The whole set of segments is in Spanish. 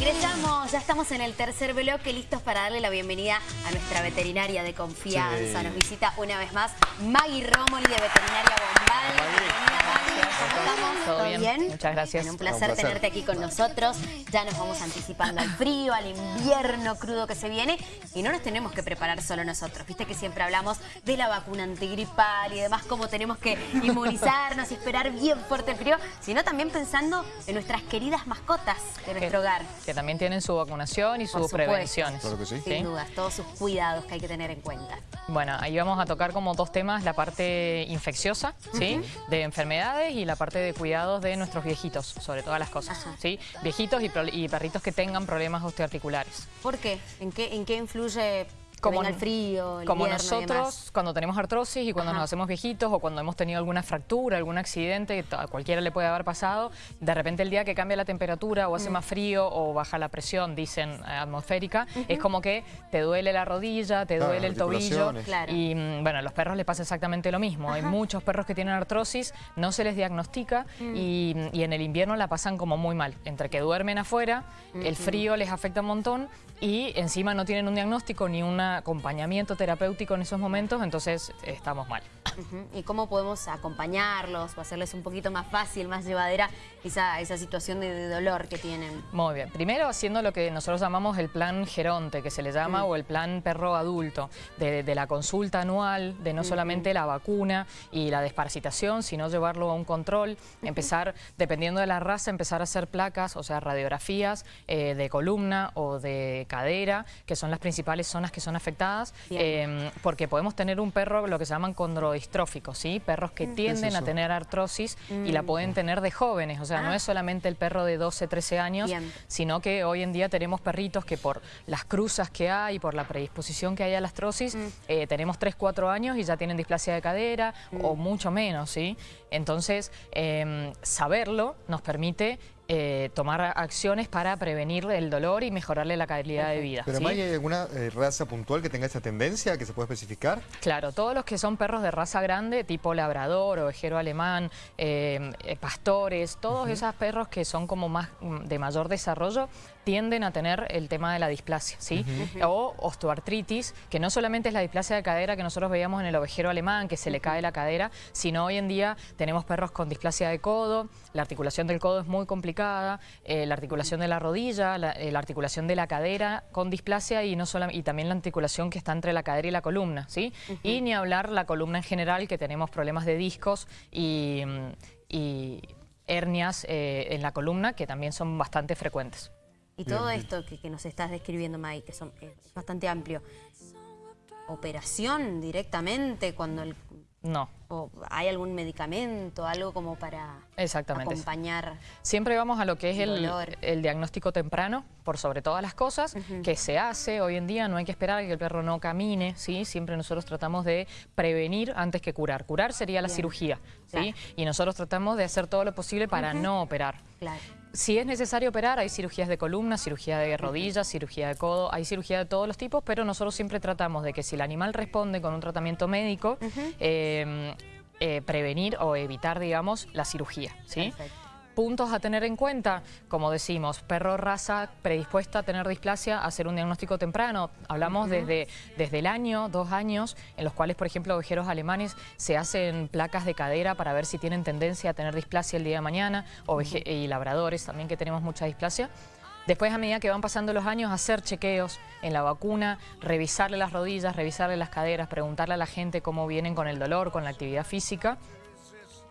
Ingresamos, ya estamos en el tercer bloque, listos para darle la bienvenida a nuestra veterinaria de confianza. Sí. Nos visita una vez más Maggie Romoli de Veterinaria Bombal. Bienvenida, Maggie. ¿Cómo estamos? Todo bien, muchas gracias. Bueno, un placer, Un placer. tenerte aquí con nosotros. Ya nos vamos anticipando al frío, al invierno crudo que se viene y no nos tenemos que preparar solo nosotros. Viste que siempre hablamos de la vacuna antigripal y demás, cómo tenemos que inmunizarnos y esperar bien fuerte el frío, sino también pensando en nuestras queridas mascotas de nuestro hogar. Que también tienen su vacunación y sus prevenciones. Claro que sí. Sin dudas, todos sus cuidados que hay que tener en cuenta. Bueno, ahí vamos a tocar como dos temas, la parte infecciosa, ¿sí? De enfermedades y la parte de cuidados de nuestros viejitos, sobre todas las cosas, Ajá. ¿sí? Viejitos y, y perritos que tengan problemas osteoarticulares. ¿Por qué? ¿En qué, en qué influye Como- el frío, el Como invierno y demás? nosotros, cuando tenemos artrosis y cuando Ajá. nos hacemos viejitos o cuando hemos tenido alguna fractura, algún accidente, que a cualquiera le puede haber pasado, de repente el día que cambia la temperatura o hace Mm. más frío o baja la presión, dicen, eh, atmosférica, es como que te duele la rodilla, te Claro, duele el tobillo. Claro. Y mm, bueno, a los perros les pasa exactamente lo mismo. Hay muchos perros que tienen artrosis, no se les diagnostica Mm. y, y en el invierno la pasan como muy mal. Entre que duermen afuera, el frío les afecta un montón y encima no tienen un diagnóstico ni un acompañamiento terapéutico en esos momentos, entonces estamos mal. ¿Y cómo podemos acompañarlos o hacerles un poquito más fácil, más llevadera esa, esa situación de, de dolor que tienen? Muy bien. Primero haciendo lo que nosotros llamamos el plan Geronte, que se le llama, Mm. o el plan perro adulto, de, de la consulta anual, de no solamente la vacuna y la desparasitación, sino llevarlo a un control, empezar, dependiendo de la raza, empezar a hacer placas, o sea, radiografías eh, de columna o de cadera, que son las principales zonas que son afectadas, eh, porque podemos tener un perro, lo que se llaman condrodistróficos, ¿sí? Perros que tienden a tener artrosis y la pueden tener de jóvenes, o sea, no Ah. es solamente el perro de 12, 13 años, Bien. sino que hoy en día tenemos perritos que por las cruzas que hay, por la predisposición que hay a la artrosis, Mm. eh, tenemos 3, 4 años y ya tienen displasia de cadera o Mm. mucho menos, ¿sí? Entonces, em, saberlo nos permite eh, tomar acciones para prevenir el dolor y mejorarle la calidad de vida. Pero ¿sí? ¿hay alguna eh, raza puntual que tenga esa tendencia que se puede especificar? Claro, todos los que son perros de raza grande, tipo labrador, ovejero alemán, eh, eh, pastores, todos esos perros que son como más mm, de mayor desarrollo, tienden a tener el tema de la displasia, ¿sí? O osteoartritis, que no solamente es la displasia de cadera que nosotros veíamos en el ovejero alemán, que se le cae la cadera, sino hoy en día tenemos perros con displasia de codo, la articulación del codo es muy complicada, eh, la articulación de la rodilla, la, eh, la articulación de la cadera con displasia y, no solam- y también la articulación que está entre la cadera y la columna, ¿sí? Y ni hablar la columna en general, que tenemos problemas de discos y, mm, y hernias eh, en la columna, que también son bastante frecuentes. Y todo esto que, que nos estás describiendo, May, que son, es bastante amplio. ¿Operación directamente cuando el- No, o hay algún medicamento, algo como para exactamente. acompañar? Siempre vamos a lo que es El el, diagnóstico temprano, por sobre todas las cosas, que se hace hoy en día, no hay que esperar a que el perro no camine, ¿sí? Siempre nosotros tratamos de prevenir antes que curar. Curar sería la Bien. cirugía, ¿sí? Claro. Y nosotros tratamos de hacer todo lo posible para no operar. Claro. Si es necesario operar, hay cirugías de columna, cirugía de rodillas, cirugía de codo, hay cirugía de todos los tipos, pero nosotros siempre tratamos de que si el animal responde con un tratamiento médico, eh, eh, prevenir o evitar, digamos, la cirugía, ¿sí? Perfecto. Puntos a tener en cuenta, como decimos, perro raza predispuesta a tener displasia, hacer un diagnóstico temprano. Hablamos desde, desde el año, dos años, en los cuales, por ejemplo, ovejeros alemanes se hacen placas de cadera para ver si tienen tendencia a tener displasia el día de mañana, oveje- y labradores también que tenemos mucha displasia. Después, a medida que van pasando los años, hacer chequeos en la vacuna, revisarle las rodillas, revisarle las caderas, preguntarle a la gente cómo vienen con el dolor, con la actividad física.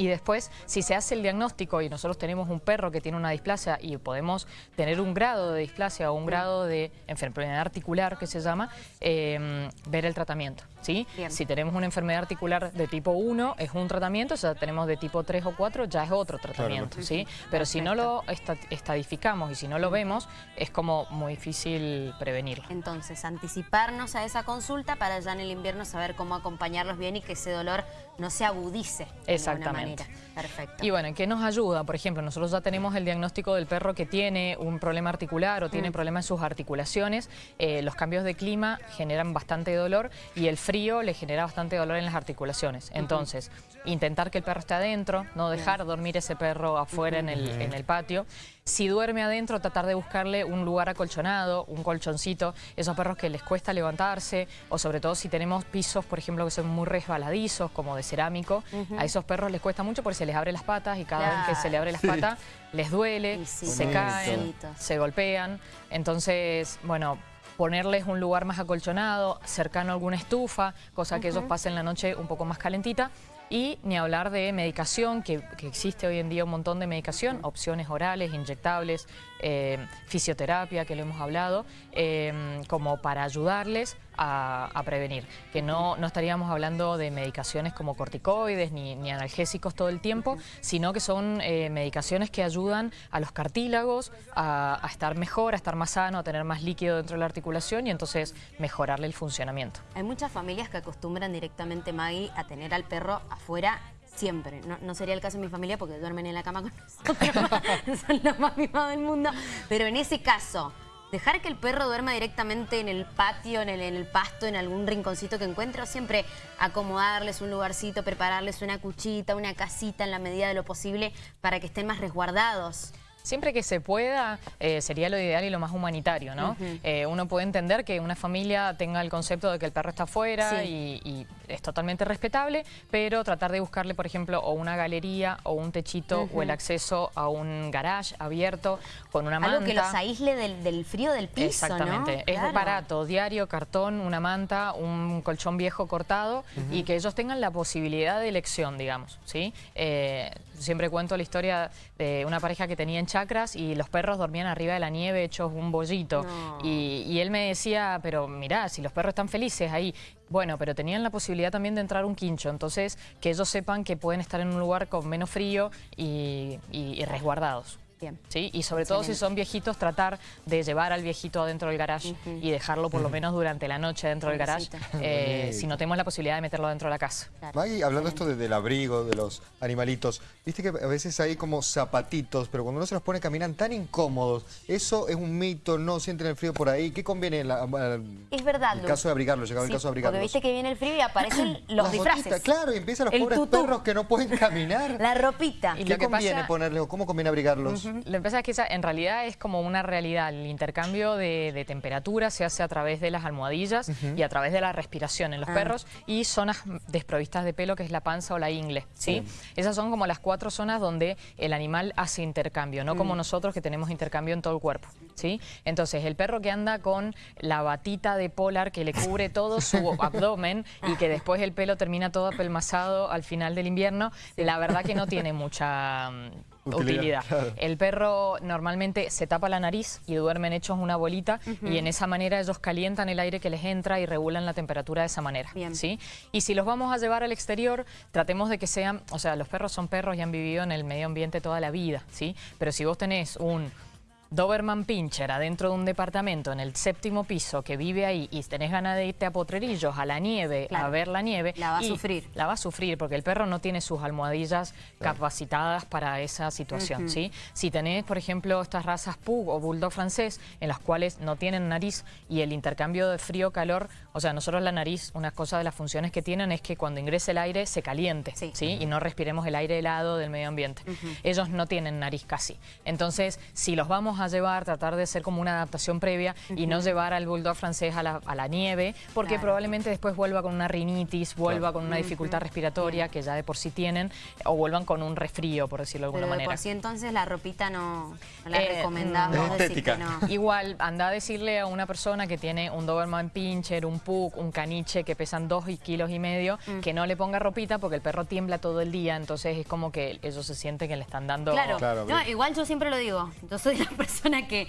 Y después, si se hace el diagnóstico y nosotros tenemos un perro que tiene una displasia y podemos tener un grado de displasia o un grado de enfermedad articular, que se llama, eh, ver el tratamiento. ¿sí? Bien. Si tenemos una enfermedad articular de tipo 1, es un tratamiento, si tenemos de tipo 3 o 4, ya es otro tratamiento. ¿sí? Pero si no lo esta- estadificamos y si no lo vemos, es como muy difícil prevenirlo. Entonces, anticiparnos a esa consulta para ya en el invierno saber cómo acompañarlos bien y que ese dolor no se agudice de alguna Exactamente. manera. Perfecto. Y bueno, ¿en qué nos ayuda? Por ejemplo, nosotros ya tenemos el diagnóstico del perro que tiene un problema articular o tiene problema en sus articulaciones. Eh, los cambios de clima generan bastante dolor y el frío le genera bastante dolor en las articulaciones. Entonces, intentar que el perro esté adentro, no dejar dormir ese perro afuera en, el, en el patio. Si duerme adentro, tratar de buscarle un lugar acolchonado, un colchoncito, esos perros que les cuesta levantarse, o sobre todo si tenemos pisos, por ejemplo, que son muy resbaladizos, como de cerámico, a esos perros les cuesta mucho porque se les abre las patas y cada vez que se le abre las patas les duele, se caen, se golpean. Entonces, bueno, ponerles un lugar más acolchonado, cercano a alguna estufa, cosa que ellos pasen la noche un poco más calentita. Y ni hablar de medicación, que, existe hoy en día un montón de medicación, opciones orales, inyectables, eh, fisioterapia, que lo hemos hablado, eh, como para ayudarles a, prevenir. Que no, no, estaríamos hablando de medicaciones como corticoides ni, analgésicos todo el tiempo, sino que son eh, medicaciones que ayudan a los cartílagos a, a, estar mejor, a estar más sano, a tener más líquido dentro de la articulación y entonces mejorarle el funcionamiento. Hay muchas familias que acostumbran directamente, Maggie, a tener al perro afuera siempre. No, sería el caso de mi familia porque duermen en la cama con nosotros, son los más mimados del mundo. Pero en ese caso, dejar que el perro duerma directamente en el patio, en el, en el pasto, en algún rinconcito que encuentre, o siempre acomodarles un lugarcito, prepararles una cuchita, una casita en la medida de lo posible para que estén más resguardados. Siempre que se pueda, eh, sería lo ideal y lo más humanitario, ¿no? Eh, uno puede entender que una familia tenga el concepto de que el perro está afuera y, es totalmente respetable, pero tratar de buscarle, por ejemplo, o una galería o un techito o el acceso a un garage abierto con una manta. Algo que los aísle del, frío del piso, Exactamente. Es barato, diario, cartón, una manta, un colchón viejo cortado y que ellos tengan la posibilidad de elección, digamos, ¿sí? Eh, siempre cuento la historia de una pareja que tenía en chacras y los perros dormían arriba de la nieve hechos un bollito. Y, y, él me decía, pero mirá, si los perros están felices ahí. Bueno, pero tenían la posibilidad también de entrar un quincho, entonces que ellos sepan que pueden estar en un lugar con menos frío y resguardados. ¿Sí? Y sobre todo si son viejitos, tratar de llevar al viejito adentro del garage y dejarlo por lo menos durante la noche dentro del garage, eh, si no tenemos la posibilidad de meterlo dentro de la casa. Maggie, hablando esto del abrigo, de los animalitos, viste que a veces hay como zapatitos, pero cuando uno se los pone caminan tan incómodos. Eso es un mito, no sienten el frío por ahí. ¿Qué conviene en es verdad, el caso de abrigarlos? Llegaba el caso de abrigarlos. Porque viste que viene el frío y aparecen los disfraces. claro, y empiezan los pobres perros que no pueden caminar. La ropita. ¿Y ¿Qué conviene ponerle o cómo conviene abrigarlos? Lo que pasa es que en realidad es como una realidad. El intercambio de, temperatura se hace a través de las almohadillas y a través de la respiración en los ah. perros y zonas desprovistas de pelo, que es la panza o la ingle. ¿sí? Esas son como las cuatro zonas donde el animal hace intercambio, no como mm. nosotros que tenemos intercambio en todo el cuerpo. ¿sí? Entonces, el perro que anda con la batita de polar que le cubre todo su abdomen y que después el pelo termina todo apelmazado al final del invierno, la verdad que no tiene mucha utilidad. El perro normalmente se tapa la nariz y duermen hechos una bolita y en esa manera ellos calientan el aire que les entra y regulan la temperatura de esa manera. ¿sí? Y si los vamos a llevar al exterior, tratemos de que sean, o sea, los perros son perros y han vivido en el medio ambiente toda la vida, ¿sí? Pero si vos tenés un Doberman Pincher adentro de un departamento en el séptimo piso que vive ahí y tenés ganas de irte a Potrerillos, a la nieve, a ver la nieve... La va a sufrir. La va a sufrir porque el perro no tiene sus almohadillas capacitadas para esa situación, ¿sí? Si tenés, por ejemplo, estas razas Pug o Bulldog francés en las cuales no tienen nariz y el intercambio de frío-calor, o sea, nosotros la nariz, una cosa de las funciones que tienen es que cuando ingrese el aire se caliente, ¿sí? Y no respiremos el aire helado del medio ambiente. Ellos no tienen nariz casi. Entonces, si los vamos a llevar, tratar de ser como una adaptación previa y no llevar al bulldog francés a la, nieve, porque probablemente después vuelva con una rinitis, vuelva con una dificultad respiratoria que ya de por sí tienen, o vuelvan con un resfrío, por decirlo de alguna manera. de por sí entonces la ropita no, la eh, recomendamos. Igual, anda a decirle a una persona que tiene un Doberman Pinscher, un Pug, un caniche que pesan dos kilos y medio, mm. que no le ponga ropita porque el perro tiembla todo el día, entonces es como que ellos se siente que le están dando... Claro, igual yo siempre lo digo, yo soy la persona que,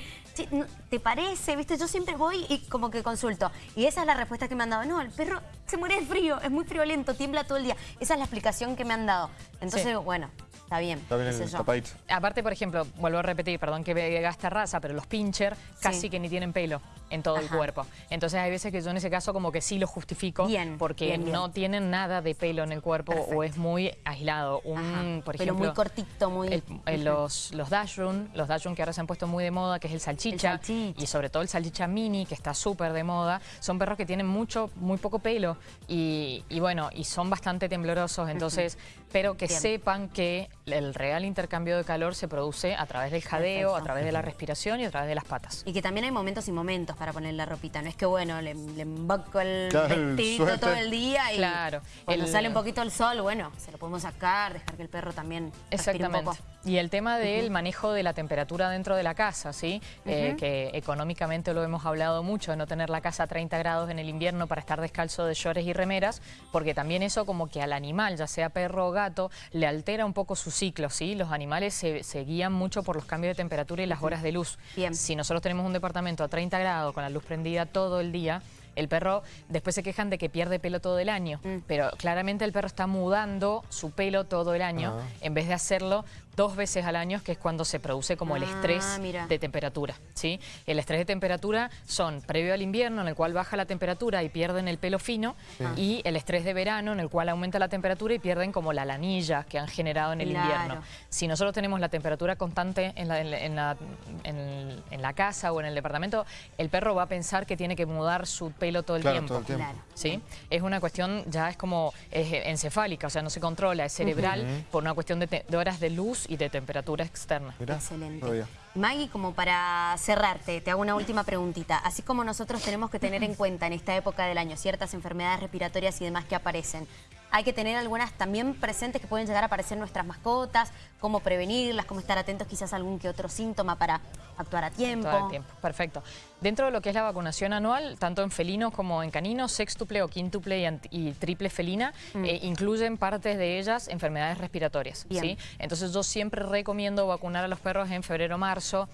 ¿te parece? ¿Viste? Yo siempre voy y como que consulto. Y esa es la respuesta que me han dado. No, el perro se muere de frío, es muy friolento, tiembla todo el día. Esa es la explicación que me han dado. Entonces, bueno, está bien. Está bien el tapadito. Aparte, por ejemplo, vuelvo a repetir, perdón que esta raza, pero los pincher casi que ni tienen pelo en todo el cuerpo. Entonces hay veces que yo en ese caso como que sí lo justifico bien, porque no tienen nada de pelo en el cuerpo o es muy aislado. Un, por ejemplo, muy cortito, muy... los, los Dashroom, los Dashroom que ahora se han puesto muy de moda, que es el salchicha, y sobre todo el salchicha mini, que está súper de moda, son perros que tienen mucho, muy poco pelo y, bueno, y son bastante temblorosos, entonces, pero que sepan que el real intercambio de calor se produce a través del jadeo, Perfecto. a través de la respiración y a través de las patas. Y que también hay momentos y momentos para poner la ropita. No es que, bueno, le, le emboco el Claro, vestidito todo el día y Claro. cuando El- sale un poquito el sol, bueno, se lo podemos sacar, dejar que el perro también respire un Exactamente. poco. Y el tema del manejo de la temperatura dentro de la casa, ¿sí? Eh, que económicamente lo hemos hablado mucho, de no tener la casa a 30 grados en el invierno para estar descalzo de shorts y remeras, porque también eso como que al animal, ya sea perro o gato, le altera un poco su ciclo, ¿sí? Los animales se, se guían mucho por los cambios de temperatura y las horas de luz. Bien. Si nosotros tenemos un departamento a 30 grados con la luz prendida todo el día, el perro después se quejan de que pierde pelo todo el año, Mm. pero claramente el perro está mudando su pelo todo el año Ah. en vez de hacerlo dos veces al año, que es cuando se produce como el Ah, estrés mira. de temperatura. ¿sí? El estrés de temperatura son previo al invierno, en el cual baja la temperatura y pierden el pelo fino, y el estrés de verano, en el cual aumenta la temperatura y pierden como la lanilla que han generado en el Claro. invierno. Si nosotros tenemos la temperatura constante en la, en la- en la- en- en la casa o en el departamento, el perro va a pensar que tiene que mudar su pelo todo el Claro, tiempo. todo el tiempo. Claro. ¿sí? Es una cuestión, ya es como es, encefálica, o sea, no se controla, es cerebral por una cuestión de, te- de horas de luz y de temperatura externa. Mirá, Excelente. todavía. Maggie, como para cerrarte, te hago una última preguntita. Así como nosotros tenemos que tener en cuenta en esta época del año ciertas enfermedades respiratorias y demás que aparecen, hay que tener algunas también presentes que pueden llegar a aparecer en nuestras mascotas, cómo prevenirlas, cómo estar atentos quizás a algún que otro síntoma para actuar a tiempo. Todo el tiempo, perfecto. Dentro de lo que es la vacunación anual, tanto en felinos como en caninos, sextuple o quíntuple y, triple felina, eh, incluyen partes de ellas enfermedades respiratorias. ¿sí? Entonces yo siempre recomiendo vacunar a los perros en febrero, marzo,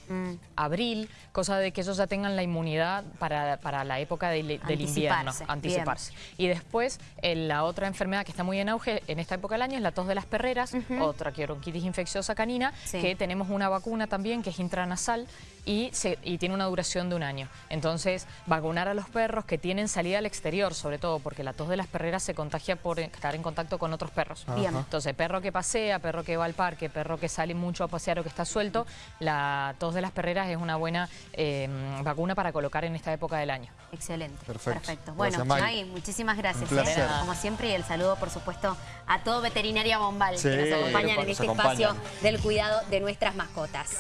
abril, cosa de que ellos ya tengan la inmunidad para, para la época del, invierno, Anticiparse. Y después, eh, la otra enfermedad que está muy en auge en esta época del año es la tos de las perreras, o traqueobronquitis infecciosa canina, Sí. que tenemos una vacuna también que es intranasal y, se- y tiene una duración de un año. Entonces, vacunar a los perros que tienen salida al exterior, sobre todo porque la tos de las perreras se contagia por estar en contacto con otros perros. Bien. Entonces, perro que pasea, perro que va al parque, perro que sale mucho a pasear o que está suelto, la tos de las perreras es una buena eh, vacuna para colocar en esta época del año. Excelente. Perfecto. Bueno, Gracias, Maggie. Maggie, muchísimas gracias. ¿eh? Como siempre, y el saludo, por supuesto, a todo Veterinaria Bombal Sí, que nos acompañan en este acompañan. espacio del cuidado de nuestras mascotas.